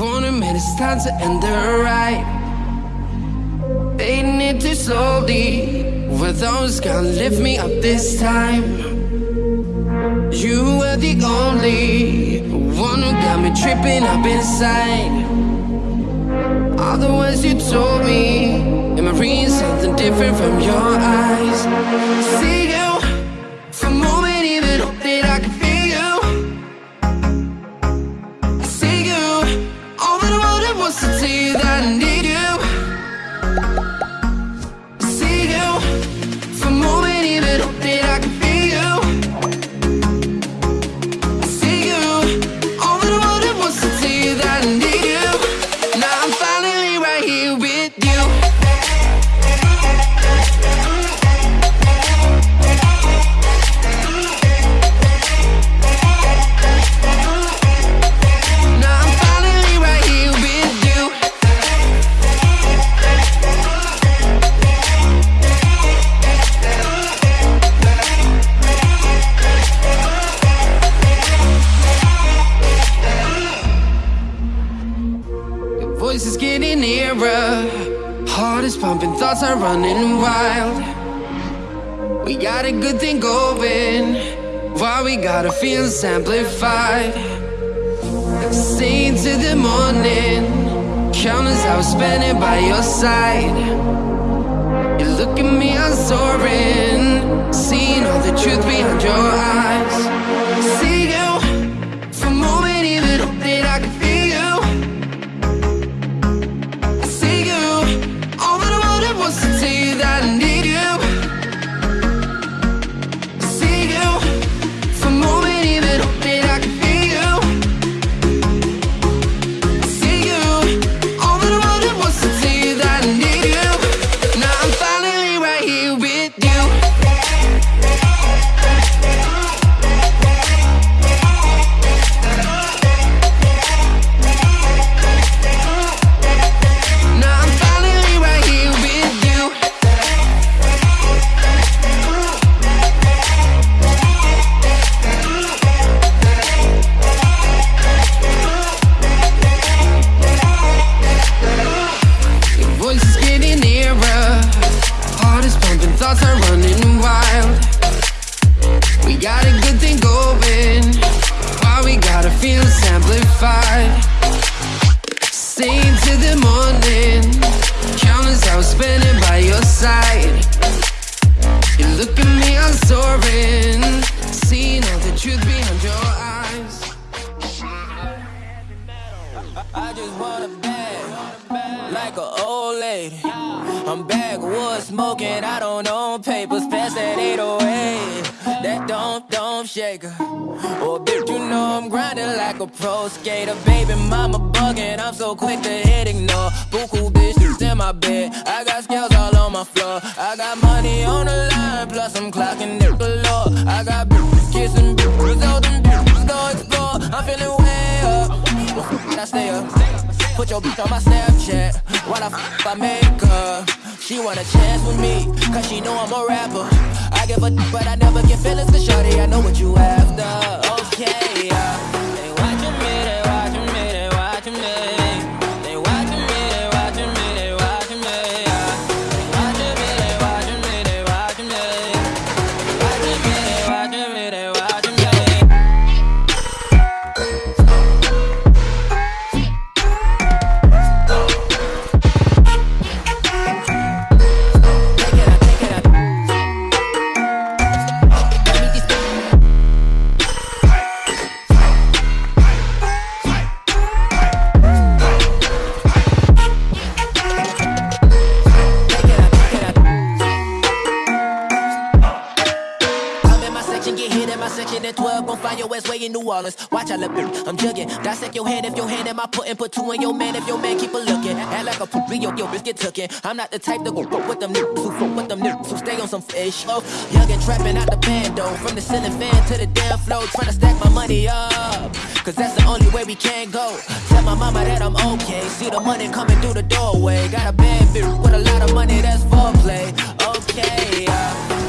wanna admit it's time to end the ride. Fading it too slowly. Were those gonna lift me up this time? You were the only one who got me tripping up inside. All the words you told me, am I reading something different from your eyes? See you getting. Heart is pumping, thoughts are running wild. We got a good thing going. Why we gotta feel amplified? Sing to the morning. Countless hours spending by your side. You look at me, I'm soaring. Seeing thoughts are running wild. We got a good thing going. Why we gotta feel amplified? Sing to the morning. Countless hours spending by your side. You look at me, I'm soaring. Seeing all the truth behind your eyes. I just want a bag, like an old lady. I'm backwood smoking, I don't own papers, pass that 808. That don't, don't shaker. Oh, bitch, you know I'm grinding like a pro skater. Baby, mama bugging, I'm so quick to hit ignore. Buku bitches in my bed, I got scales all on my floor. I got money on the line, plus I'm clocking it galore. I got bitches kissing bitches, all them bitches go explore. I'm feeling way up. I stay up. Put your bitch on my Snapchat while I f- I make her. She want a chance with me, cause she know I'm a rapper. I give a d- but I never get feelings, cause shorty, I know what you after. Okay. Your hand if your hand in my putting. Put two in your man if your man keep a looking. Act like a yo, your bitch get tookin'. I'm not the type to go fuck with them niggas who fuck with them niggas who stay on some fish. Oh, young and trapping out the bando. From the ceiling fan to the damn floor. Trying to stack my money up. Cause that's the only way we can go. Tell my mama that I'm okay. See the money coming through the doorway. Got a bad bitch with a lot of money, that's foreplay. Okay, yeah.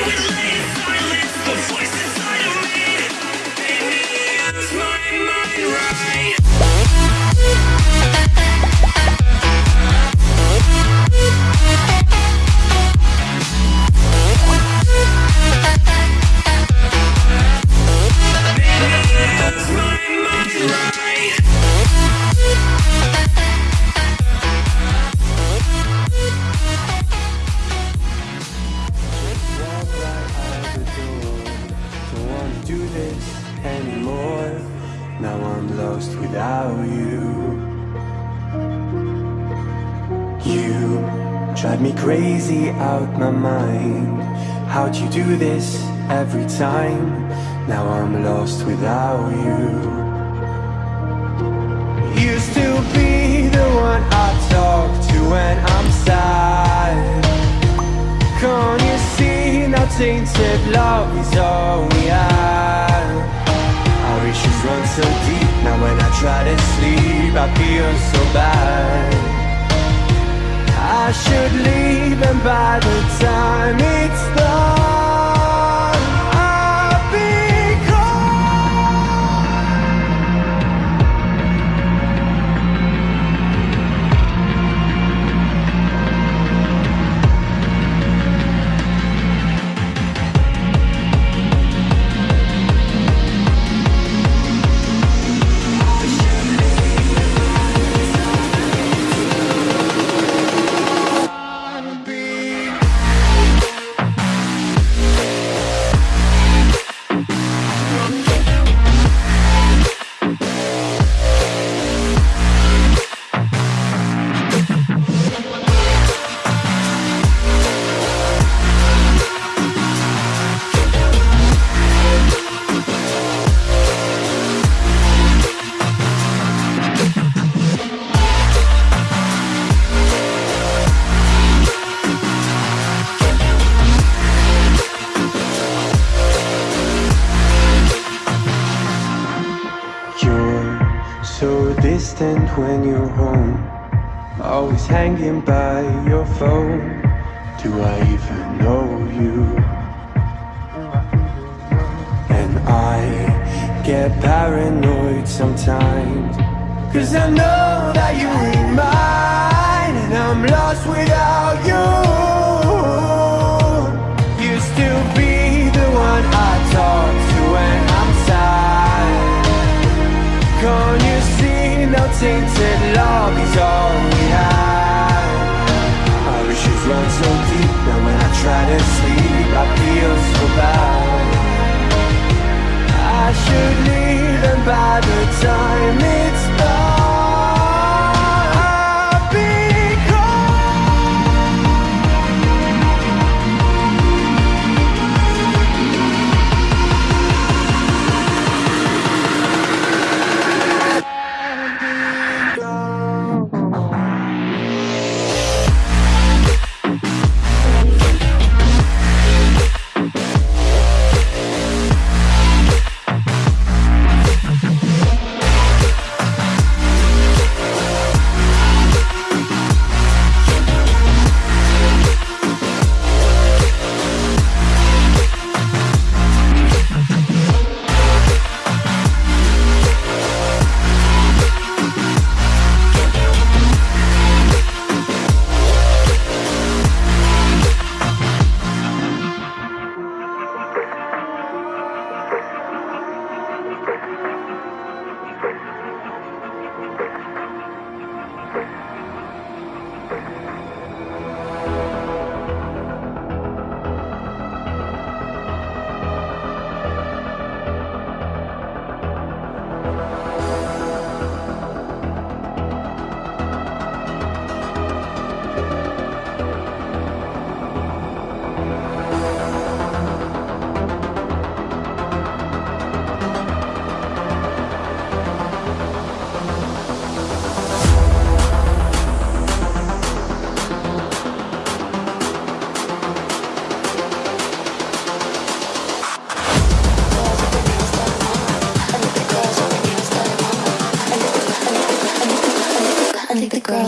Thank you. without you. You drive me crazy out my mind. How'd you do this every time? Now I'm lost without you. Used to be the one I talk to when I'm sad. Can't you see now tainted love is all we have? Our issues run so deep. Now when I try to sleep, I feel so bad. I should leave and by the time it's done when you're home. Always hanging by your phone. Do I even know you? And I get paranoid sometimes. Cause I know that you ain't mine And I'm lost without you. You still be the one I talk see no tainted love is all we have. Our issues run so deep that when I try to sleep I feel so bad I should leave and by the time it's done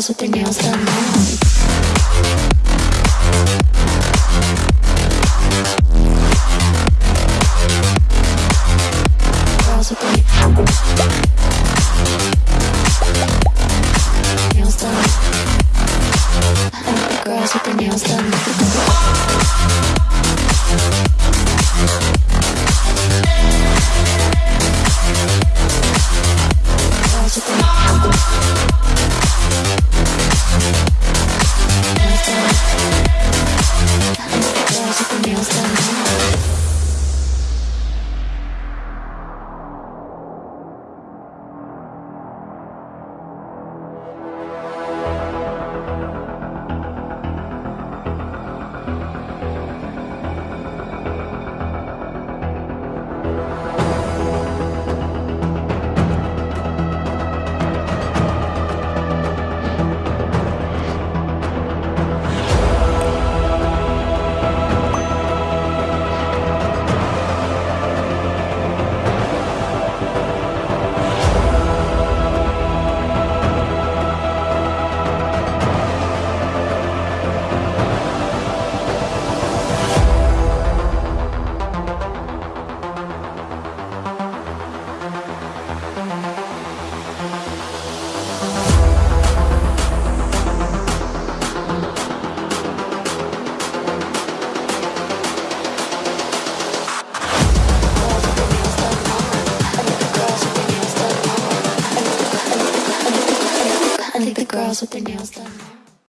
now. girls with their nails done.